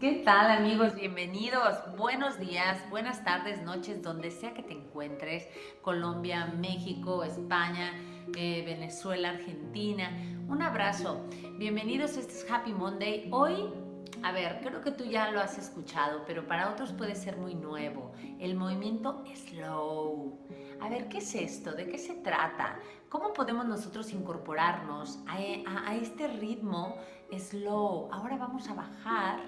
¿Qué tal amigos? Bienvenidos. Buenos días, buenas tardes, noches, donde sea que te encuentres. Colombia, México, España, eh, Venezuela, Argentina. Un abrazo. Bienvenidos, este es Happy Monday. Hoy, a ver, creo que tú ya lo has escuchado, pero para otros puede ser muy nuevo. El movimiento slow. A ver, ¿qué es esto? ¿De qué se trata? ¿Cómo podemos nosotros incorporarnos a, a este ritmo slow? Ahora vamos a bajar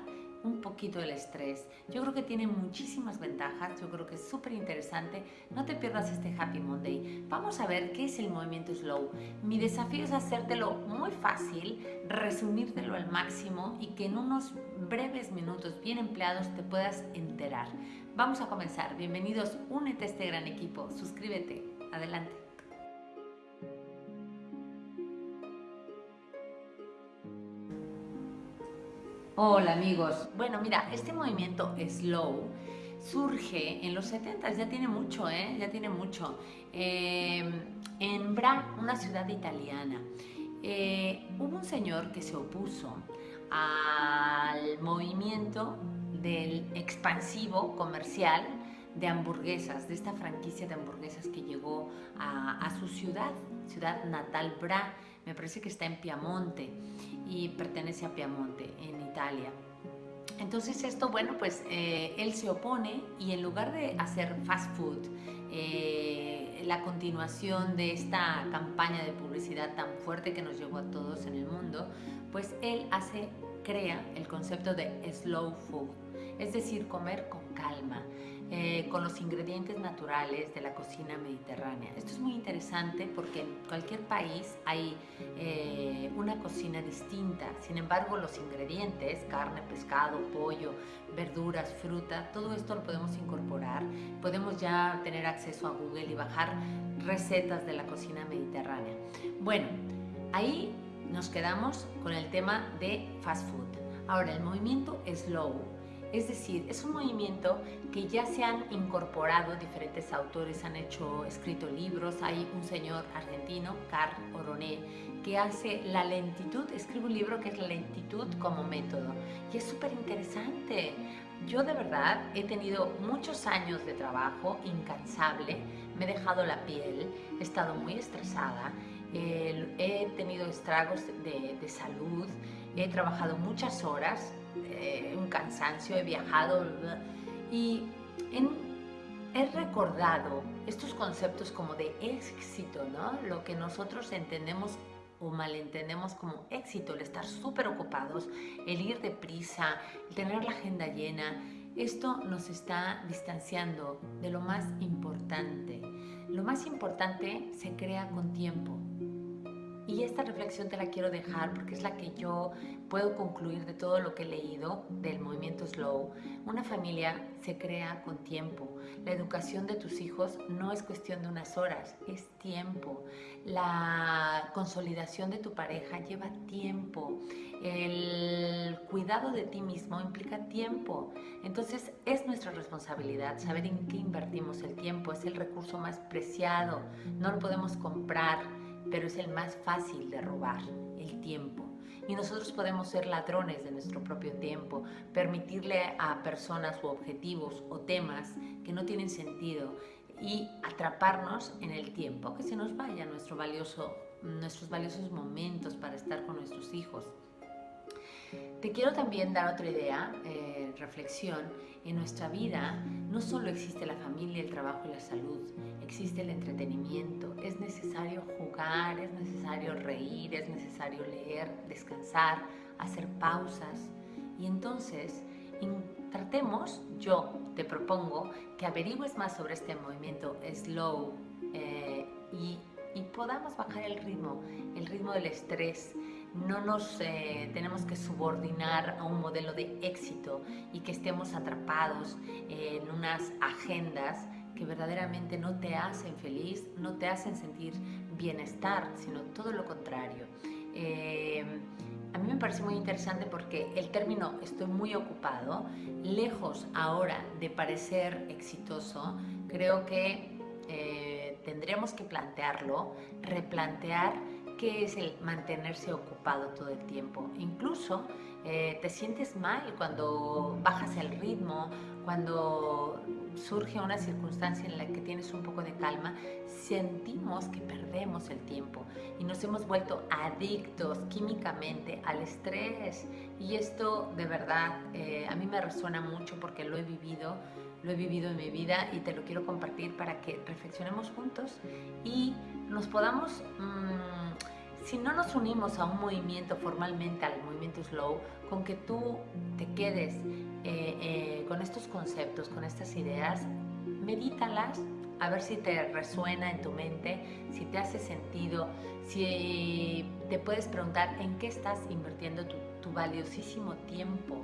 un poquito el estrés. Yo creo que tiene muchísimas ventajas, yo creo que es súper interesante. No te pierdas este Happy Monday. Vamos a ver qué es el movimiento slow. Mi desafío es hacértelo muy fácil, resumírtelo al máximo y que en unos breves minutos bien empleados te puedas enterar. Vamos a comenzar. Bienvenidos, únete a este gran equipo. Suscríbete. Adelante. Hola amigos. Bueno, mira, este movimiento slow surge en los 70, ya tiene mucho, ¿eh? Ya tiene mucho. Eh, en Bra, una ciudad italiana, eh, hubo un señor que se opuso al movimiento del expansivo comercial de hamburguesas, de esta franquicia de hamburguesas que llegó a su ciudad, ciudad natal Bra, me parece que está en Piamonte y pertenece a Piamonte, en Italia. Entonces esto, bueno, pues eh, él se opone y en lugar de hacer fast food, eh, la continuación de esta campaña de publicidad tan fuerte que nos llevó a todos en el mundo, pues él hace, crea el concepto de slow food, es decir, comer con calma, eh, con los ingredientes naturales de la cocina mediterránea. Esto es muy interesante porque en cualquier país hay eh, una cocina distinta, sin embargo los ingredientes, carne, pescado, pollo, verduras, fruta, todo esto lo podemos incorporar, podemos ya tener acceso a Google y bajar recetas de la cocina mediterránea. Bueno, ahí nos quedamos con el tema de fast food. Ahora, el movimiento slow es decir, es un movimiento que ya se han incorporado diferentes autores, han hecho, escrito libros. Hay un señor argentino, Carl Oroné, que hace la lentitud, escribe un libro que es La lentitud como método. Y es súper interesante. Yo de verdad he tenido muchos años de trabajo incansable, me he dejado la piel, he estado muy estresada, he tenido estragos de, de salud, he trabajado muchas horas eh, un cansancio, he viajado y he recordado estos conceptos como de éxito, ¿no? Lo que nosotros entendemos o malentendemos como éxito, el estar súper ocupados, el ir deprisa, el tener la agenda llena. Esto nos está distanciando de lo más importante. Lo más importante se crea con tiempo. Y esta reflexión te la quiero dejar porque es la que yo puedo concluir de todo lo que he leído del movimiento slow. Una familia se crea con tiempo. La educación de tus hijos no es cuestión de unas horas, es tiempo. La consolidación de tu pareja lleva tiempo. El cuidado de ti mismo implica tiempo. Entonces es nuestra responsabilidad saber en qué invertimos el tiempo. Es el recurso más preciado. No lo podemos comprar pero es el más fácil de robar, el tiempo. Y nosotros podemos ser ladrones de nuestro propio tiempo, permitirle a personas u objetivos o temas que no tienen sentido y atraparnos en el tiempo, que se nos vaya nuestro valioso, nuestros valiosos momentos para estar con nuestros hijos. Te quiero también dar otra idea, eh, reflexión. En nuestra vida no solo existe la familia, el trabajo y la salud, existe el entretenimiento. Es necesario jugar, es necesario reír, es necesario leer, descansar, hacer pausas. Y entonces tratemos, yo te propongo que averigües más sobre este movimiento slow eh, y, y podamos bajar el ritmo, el ritmo del estrés, no nos eh, tenemos que subordinar a un modelo de éxito y que estemos atrapados en unas agendas que verdaderamente no te hacen feliz, no te hacen sentir bienestar, sino todo lo contrario. Eh, a mí me parece muy interesante porque el término estoy muy ocupado, lejos ahora de parecer exitoso, creo que eh, tendremos que plantearlo, replantear qué es el mantenerse ocupado todo el tiempo. Incluso eh, te sientes mal cuando bajas el ritmo, cuando surge una circunstancia en la que tienes un poco de calma, sentimos que perdemos el tiempo y nos hemos vuelto adictos químicamente al estrés. Y esto de verdad eh, a mí me resuena mucho porque lo he vivido, lo he vivido en mi vida y te lo quiero compartir para que reflexionemos juntos y nos podamos... Mm, si no nos unimos a un movimiento formalmente, al movimiento slow, con que tú te quedes eh, eh, con estos conceptos, con estas ideas, medítalas, a ver si te resuena en tu mente, si te hace sentido, si te puedes preguntar en qué estás invirtiendo tu, tu valiosísimo tiempo.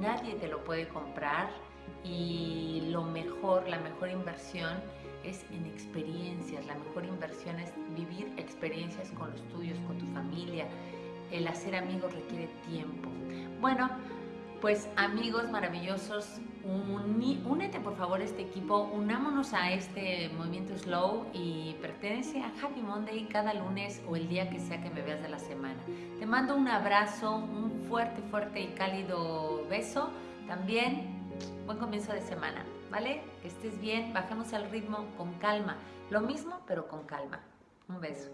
Nadie te lo puede comprar y lo mejor, la mejor inversión es en experiencias. La mejor inversión es vivir experiencias con los tuyos, con tu familia. El hacer amigos requiere tiempo. Bueno, pues amigos maravillosos, únete por favor a este equipo, unámonos a este movimiento slow y pertenece a Happy Monday cada lunes o el día que sea que me veas de la semana. Te mando un abrazo, un fuerte, fuerte y cálido beso. También buen comienzo de semana. ¿Vale? Que estés bien, bajemos el ritmo con calma. Lo mismo, pero con calma. Un beso.